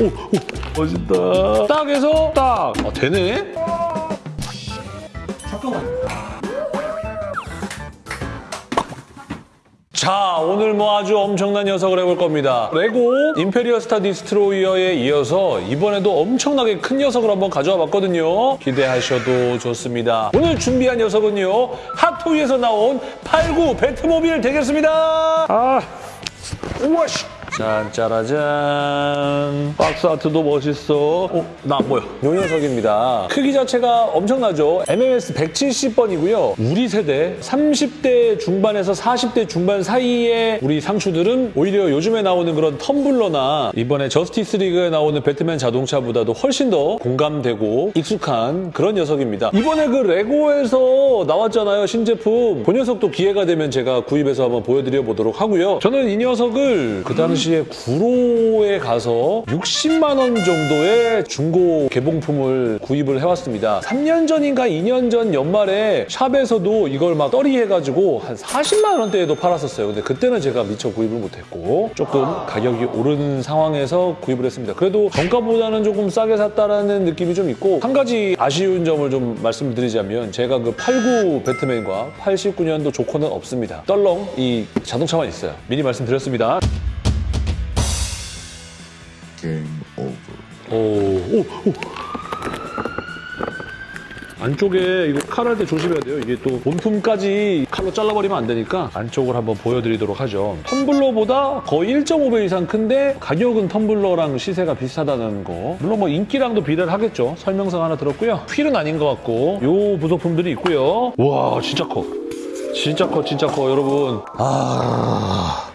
오, 오 멋있다. 딱 해서 딱. 아, 되네? 자, 오늘 뭐 아주 엄청난 녀석을 해볼 겁니다. 레고 임페리얼 스타 디스트로이어에 이어서 이번에도 엄청나게 큰 녀석을 한번 가져와 봤거든요. 기대하셔도 좋습니다. 오늘 준비한 녀석은요. 핫토이에서 나온 89 배트모빌 되겠습니다. 아, 우와씨. 짠, 짜라잔. 박스 아트도 멋있어. 어, 나안 보여. 요 녀석입니다. 크기 자체가 엄청나죠. MMS 170번이고요. 우리 세대 30대 중반에서 40대 중반 사이의 우리 상추들은 오히려 요즘에 나오는 그런 텀블러나 이번에 저스티스 리그에 나오는 배트맨 자동차보다도 훨씬 더 공감되고 익숙한 그런 녀석입니다. 이번에 그 레고에서 나왔잖아요. 신제품. 그 녀석도 기회가 되면 제가 구입해서 한번 보여드려 보도록 하고요. 저는 이 녀석을 그 당시 에 구로에 가서 60만 원 정도의 중고 개봉품을 구입을 해왔습니다. 3년 전인가 2년 전 연말에 shop에서도 이걸 막 떨이해가지고 한 40만 원대에도 팔았었어요. 근데 그때는 제가 미처 구입을 못했고 조금 가격이 오른 상황에서 구입을 했습니다. 그래도 정가보다는 조금 싸게 샀다라는 느낌이 좀 있고 한 가지 아쉬운 점을 좀 말씀을 드리자면 제가 그 89 배트맨과 89년도 조커는 없습니다. 떨렁 이 자동차만 있어요. 미리 말씀드렸습니다. Game over. 오, 오, 오. 안쪽에 이거 칼질할 때 조심해야 돼요. 이게 또 본품까지 칼로 잘라버리면 안 되니까 안쪽을 한번 보여드리도록 하죠. 텀블러보다 거의 1.5배 이상 큰데 가격은 텀블러랑 시세가 비슷하다는 거. 물론 뭐 인기랑도 비례를 하겠죠. 설명서 하나 들었고요. 휠은 아닌 것 같고 요 부속품들이 있고요. 와 진짜 커. 진짜 커 진짜 커 여러분. 아...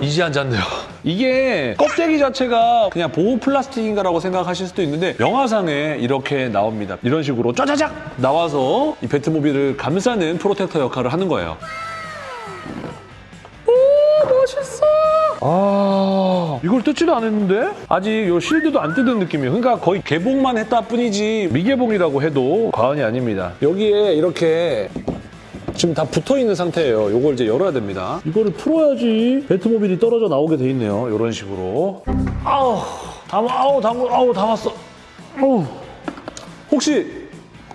이제 앉았네요. 이게 껍데기 자체가 그냥 보호 플라스틱인가라고 생각하실 수도 있는데 영화상에 이렇게 나옵니다. 이런 식으로 짜자작 나와서 이 배트모빌을 감싸는 프로텍터 역할을 하는 거예요. 오 멋있어. 아 이걸 뜯지도 않았는데 아직 요 실드도 안 뜯은 느낌이에요. 그러니까 거의 개봉만 했다 뿐이지 미개봉이라고 해도 과언이 아닙니다. 여기에 이렇게 지금 다 붙어 있는 상태예요. 이걸 이제 열어야 됩니다. 이거를 풀어야지 배트모빌이 떨어져 나오게 돼 있네요. 이런 식으로. 아우, 담, 아우, 담, 아우, 담았어. 아우. 혹시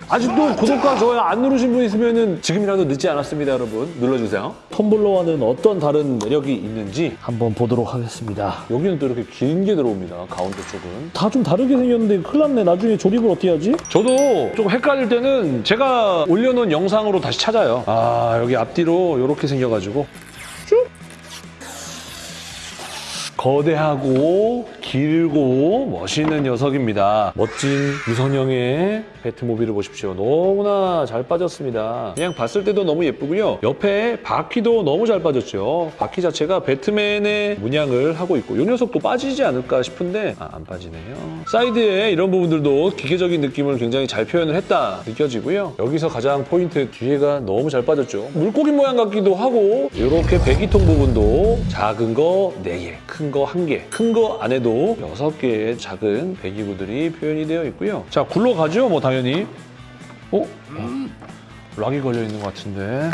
아직도 구독과 좋아요 안 누르신 분 있으면 지금이라도 늦지 않았습니다, 여러분. 눌러주세요. 텀블러와는 어떤 다른 매력이 있는지 한번 보도록 하겠습니다. 여기는 또 이렇게 긴 게 들어옵니다, 가운데 쪽은. 다 좀 다르게 생겼는데 큰일 났네. 나중에 조립을 어떻게 하지? 저도 좀 헷갈릴 때는 제가 올려놓은 영상으로 다시 찾아요. 아, 여기 앞뒤로 이렇게 생겨가지고 거대하고 길고 멋있는 녀석입니다. 멋진 유선형의 배트모빌을 보십시오. 너무나 잘 빠졌습니다. 그냥 봤을 때도 너무 예쁘고요. 옆에 바퀴도 너무 잘 빠졌죠. 바퀴 자체가 배트맨의 문양을 하고 있고 이 녀석도 빠지지 않을까 싶은데 아, 안 빠지네요. 사이드에 이런 부분들도 기계적인 느낌을 굉장히 잘 표현을 했다 느껴지고요. 여기서 가장 포인트 뒤에가 너무 잘 빠졌죠. 물고기 모양 같기도 하고 이렇게 배기통 부분도 작은 거 4개, 큰거 1개, 큰 거 안에도 6개의 작은 배기구들이 표현이 되어 있고요. 자, 굴러가죠, 뭐 당연히. 어? 어? 락이 걸려 있는 것 같은데.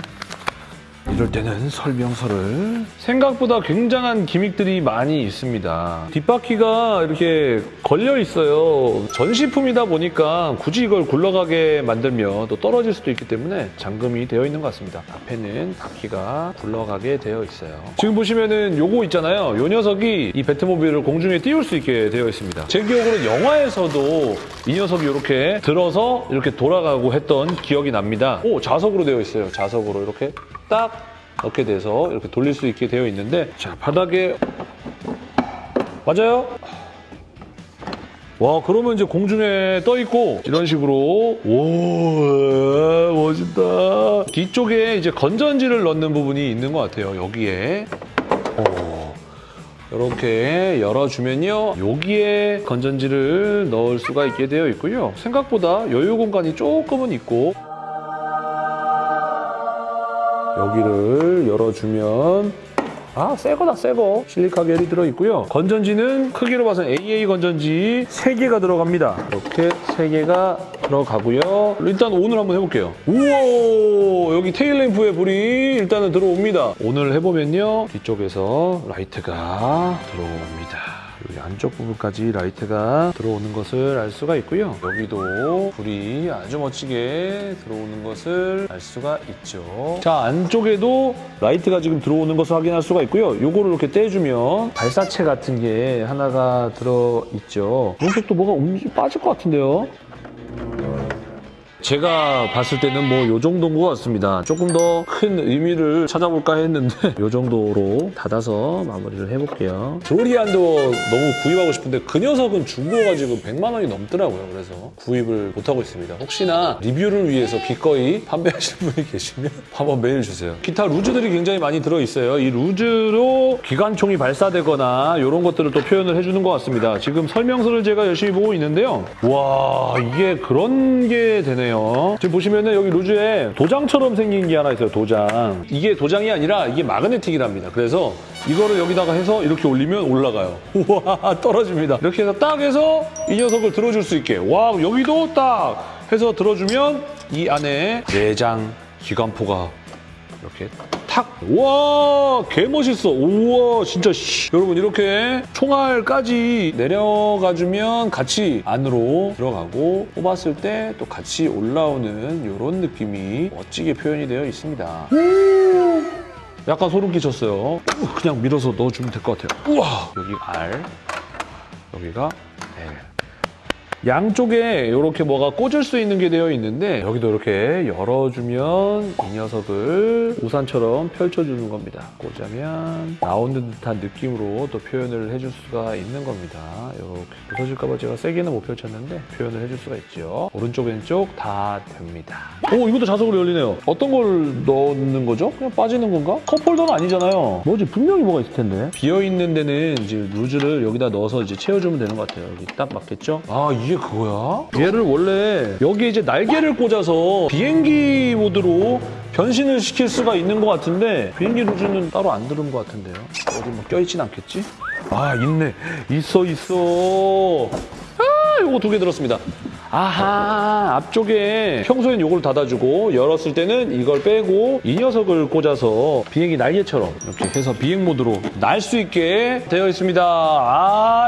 이럴 때는 설명서를 생각보다 굉장한 기믹들이 많이 있습니다. 뒷바퀴가 이렇게 걸려 있어요. 전시품이다 보니까 굳이 이걸 굴러가게 만들면 또 떨어질 수도 있기 때문에 잠금이 되어 있는 것 같습니다. 앞에는 바퀴가 굴러가게 되어 있어요. 지금 보시면은 요거 있잖아요. 요 녀석이 이 배트모빌을 공중에 띄울 수 있게 되어 있습니다. 제 기억으로 영화에서도 이 녀석이 이렇게 들어서 이렇게 돌아가고 했던 기억이 납니다. 오 자석으로 되어 있어요. 자석으로 이렇게 딱 넣게 돼서 이렇게 돌릴 수 있게 되어 있는데 자 바닥에. 맞아요? 와 그러면 이제 공중에 떠 있고 이런 식으로. 오 멋있다. 뒤쪽에 이제 건전지를 넣는 부분이 있는 것 같아요 여기에. 오. 이렇게 열어주면요 여기에 건전지를 넣을 수가 있게 되어 있고요. 생각보다 여유 공간이 조금은 있고 여기를 열어주면 아, 새 거다, 새 거. 실리카 겔이 들어있고요. 건전지는 크기로 봐서는 AA 건전지 3개가 들어갑니다. 이렇게 3개가 들어가고요. 일단 on을 한번 해볼게요. 우와! 여기 테일램프에 불이 일단은 들어옵니다. on을 해보면요. 뒤쪽에서 라이트가 들어옵니다. 안쪽 부분까지 라이트가 들어오는 것을 알 수가 있고요. 여기도 불이 아주 멋지게 들어오는 것을 알 수가 있죠. 자, 안쪽에도 라이트가 지금 들어오는 것을 확인할 수가 있고요. 요거를 이렇게 떼주면 발사체 같은 게 하나가 들어있죠. 오른쪽도 뭐가 빠질 것 같은데요. 제가 봤을 때는 뭐 요 정도인 것 같습니다. 조금 더 큰 의미를 찾아볼까 했는데 요 정도로 닫아서 마무리를 해볼게요. 드로리안도 너무 구입하고 싶은데 그 녀석은 중고가 지금 100만 원이 넘더라고요. 그래서 구입을 못하고 있습니다. 혹시나 리뷰를 위해서 기꺼이 판매하시는 분이 계시면 한번 메일 주세요. 기타 loose들이 굉장히 많이 들어있어요. 이 루즈로 기관총이 발사되거나 이런 것들을 또 표현을 해주는 것 같습니다. 지금 설명서를 제가 열심히 보고 있는데요. 와 이게 그런 게 되 네요. 지금 보시면은 여기 루즈에 도장처럼 생긴 게 하나 있어요. 도장. 이게 도장이 아니라 이게 마그네틱이랍니다. 그래서 이거를 여기다가 해서 이렇게 올리면 올라가요. 우와 떨어집니다. 이렇게 해서 딱 해서 이 녀석을 들어줄 수 있게. 와 여기도 딱 해서 들어주면 이 안에 내장 기관포가 이렇게 탁! 와, 개 멋있어. 우와, 진짜 씨. 여러분 이렇게 총알까지 내려가주면 같이 안으로 들어가고 뽑았을 때 또 같이 올라오는 이런 느낌이 멋지게 표현이 되어 있습니다. 약간 소름 끼쳤어요. 그냥 밀어서 넣어주면 될 것 같아요. 우와, 여기 R, 여기가 L. 양쪽에 이렇게 뭐가 꽂을 수 있는 게 되어 있는데 여기도 이렇게 열어주면 이 녀석을 우산처럼 펼쳐주는 겁니다. 꽂으면 나오는 듯한 느낌으로 또 표현을 해줄 수가 있는 겁니다. 이렇게 부서질까봐 제가 세게는 못 펼쳤는데 표현을 해줄 수가 있죠. 오른쪽 왼쪽 다 됩니다. 오 이것도 자석으로 열리네요. 어떤 걸 넣는 거죠? 그냥 빠지는 건가? 컵홀더는 아니잖아요. 뭐지 분명히 뭐가 있을 텐데. 비어 있는 데는 이제 루즈를 여기다 넣어서 이제 채워주면 되는 것 같아요. 여기 딱 맞겠죠? 아 이게 그거야? 얘를 원래 여기 이제 날개를 꽂아서 비행기 모드로 변신을 시킬 수가 있는 것 같은데 비행기 루즈는 따로 안 들은 것 같은데요. 어디 뭐 껴있진 않겠지? 아 있네. 있어 있어. 아 요거 두 개 들었습니다. 아하 앞쪽에 평소엔 요걸 닫아주고 열었을 때는 이걸 빼고 이 녀석을 꽂아서 비행기 날개처럼 이렇게 해서 비행 모드로 날 수 있게 되어 있습니다.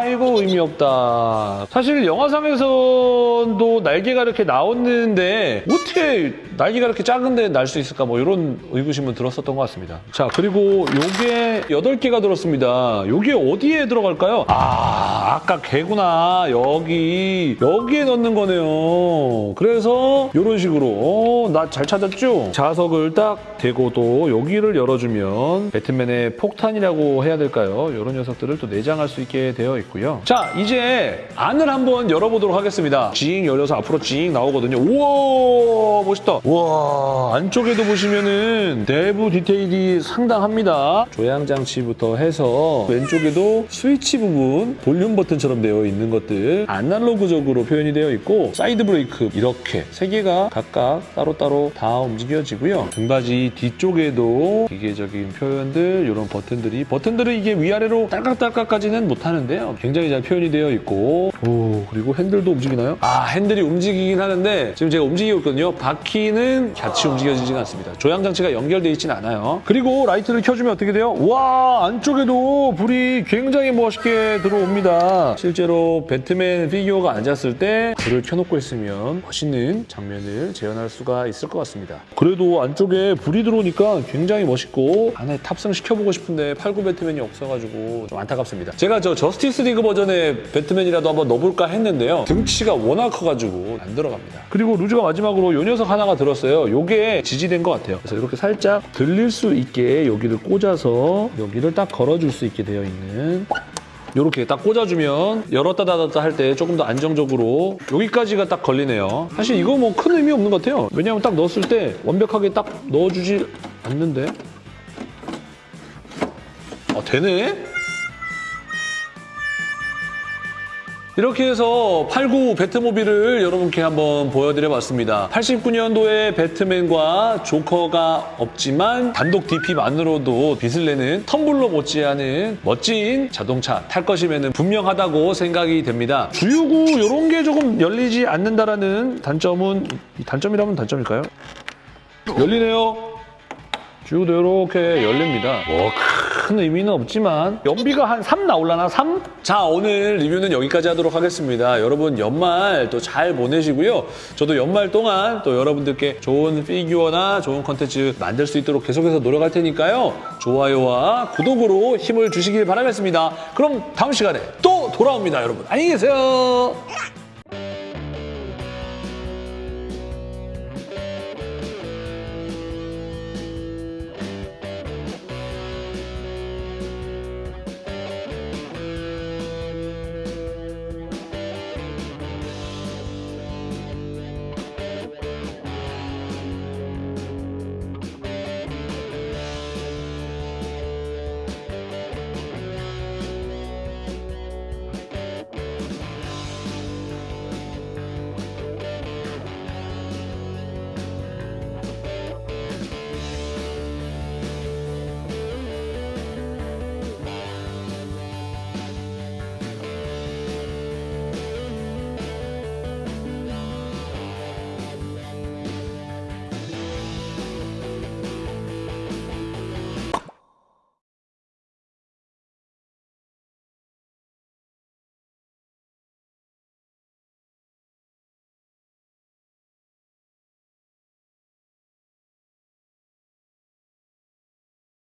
아이고 의미 없다. 사실 영화상에서도 날개가 이렇게 나왔는데 어떻게 날개가 이렇게 작은데 날 수 있을까 뭐 이런 의구심은 들었었던 것 같습니다. 자 그리고 요게 8개가 들었습니다. 요게 어디에 들어갈까요? 아 아까 개구나 여기 여기에 넣는 거 네요. 그래서 이런 식으로 나 잘 찾았죠? 자석을 딱 대고 또 여기를 열어주면 배트맨의 폭탄이라고 해야 될까요? 이런 녀석들을 또 내장할 수 있게 되어 있고요. 자 이제 안을 한번 열어보도록 하겠습니다. 징 열려서 앞으로 징 나오거든요. 우와 멋있다. 우와 안쪽에도 보시면은 내부 디테일이 상당합니다. 조향 장치부터 해서 왼쪽에도 스위치 부분 볼륨 버튼처럼 되어 있는 것들 아날로그적으로 표현이 되어 있고 사이드 브레이크 이렇게 세 개가 각각 따로따로 다 움직여지고요. 등받이 뒤쪽에도 기계적인 표현들 이런 버튼들이 버튼들은 이게 위아래로 딸깍딸깍까지는 못하는데요. 굉장히 잘 표현이 되어 있고 오 그리고 핸들도 움직이나요? 아 핸들이 움직이긴 하는데 지금 제가 움직이고 있거든요. 바퀴는 같이 움직여지진 않습니다. 조향 장치가 연결되어 있진 않아요. 그리고 라이트를 켜주면 어떻게 돼요? 와 안쪽에도 불이 굉장히 멋있게 들어옵니다. 실제로 배트맨 피규어가 앉았을 때 불을 켜 놓고 있으면 멋있는 장면을 재현할 수가 있을 것 같습니다. 그래도 안쪽에 불이 들어오니까 굉장히 멋있고 안에 탑승시켜보고 싶은데 89 배트맨이 없어가지고 좀 안타깝습니다. 제가 저 저스티스 리그 버전의 배트맨이라도 한번 넣어볼까 했는데요. 등치가 워낙 커가지고 안 들어갑니다. 그리고 루즈가 마지막으로 요 녀석 하나가 들었어요. 요게 지지대인 것 같아요. 그래서 이렇게 살짝 들릴 수 있게 여기를 꽂아서 여기를 딱 걸어줄 수 있게 되어 있는 이렇게 딱 꽂아주면 열었다 닫았다 할 때 조금 더 안정적으로 여기까지가 딱 걸리네요. 사실 이거 뭐 큰 의미 없는 것 같아요. 왜냐하면 딱 넣었을 때 완벽하게 딱 넣어주지 않는데. 아 되네? 이렇게 해서 89 배트모빌을 여러분께 한번 보여드려봤습니다. 89년도에 배트맨과 조커가 없지만 단독 DP만으로도 빛을 내는 텀블러 못지않은 멋진 자동차 탈 것이면 분명하다고 생각이 됩니다. 주유구 이런 게 조금 열리지 않는다라는 단점은 단점이라면 단점일까요? 열리네요. 주유도 이렇게 열립니다. 와, 크. 큰 의미는 없지만 연비가 한 3 나올라나 3? 자 오늘 리뷰는 여기까지 하도록 하겠습니다. 여러분 연말 또 잘 보내시고요. 저도 연말 동안 또 여러분들께 좋은 피규어나 좋은 컨텐츠 만들 수 있도록 계속해서 노력할 테니까요. 좋아요와 구독으로 힘을 주시길 바라겠습니다. 그럼 다음 시간에 또 돌아옵니다 여러분. 안녕히 계세요.